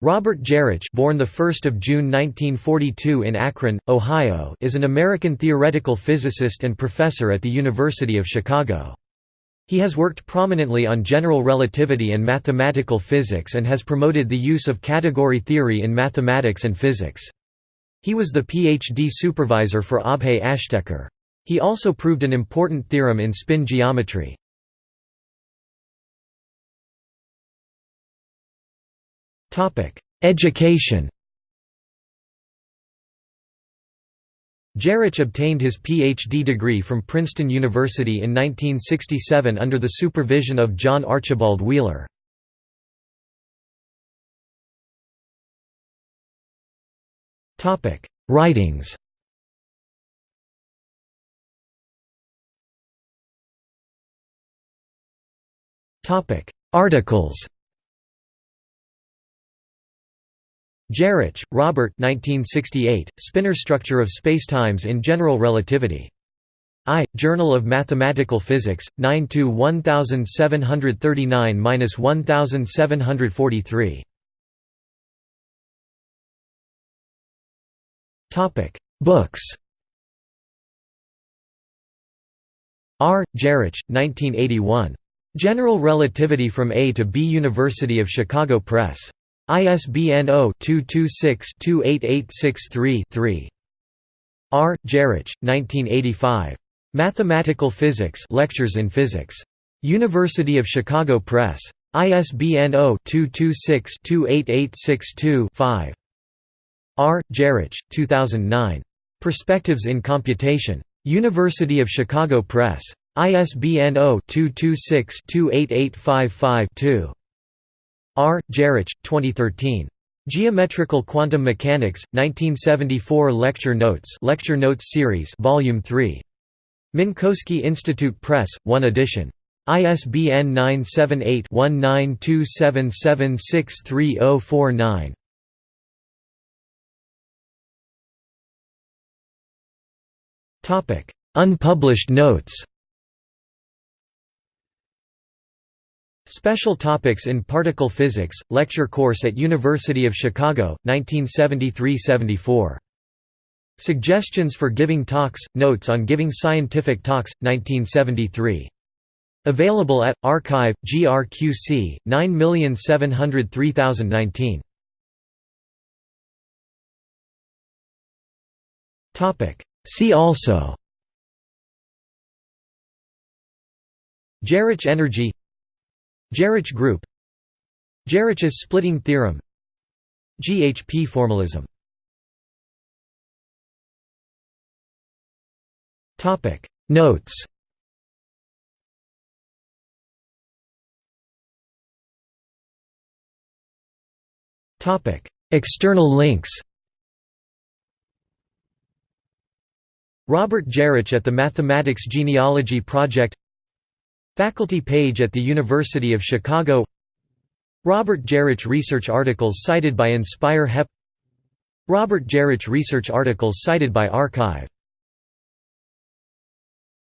Robert Geroch born 1 June 1942 in Akron, Ohio is an American theoretical physicist and professor at the University of Chicago. He has worked prominently on general relativity and mathematical physics and has promoted the use of category theory in mathematics and physics. He was the PhD supervisor for Abhay Ashtekar. He also proved an important theorem in spin geometry. Education Geroch obtained his Ph.D. degree from Princeton University in 1967 under the supervision of John Archibald Wheeler. Writings Articles Geroch, Robert 1968, Spinor Structure of Spacetimes in General Relativity. I, Journal of Mathematical Physics, 9-1739–1743. Books R. Geroch, 1981. General Relativity from A to B University of Chicago Press. ISBN 0-226-28863-3. R. Geroch, 1985. Mathematical Physics Lectures in Physics. University of Chicago Press. ISBN 0-226-28862-5. R. Geroch, 2009. Perspectives in Computation. University of Chicago Press. ISBN 0-226-28855-2. R. Geroch, 2013. Geometrical Quantum Mechanics, 1974 Lecture Notes Lecture Notes Series Volume 3. Minkowski Institute Press, 1 edition. ISBN 978-1927763049. Unpublished notes Special Topics in Particle Physics, lecture course at University of Chicago, 1973–74. Suggestions for Giving Talks, Notes on Giving Scientific Talks, 1973. Available at, Archive, GRQC, 9703019. See also Geroch energy Geroch group. Geroch's splitting theorem. GHP formalism. Notes. External links. Robert Gerich at the Mathematics Genealogy Project Faculty page at the University of Chicago. Robert Geroch research articles cited by Inspire HEP Robert Geroch research articles cited by arXiv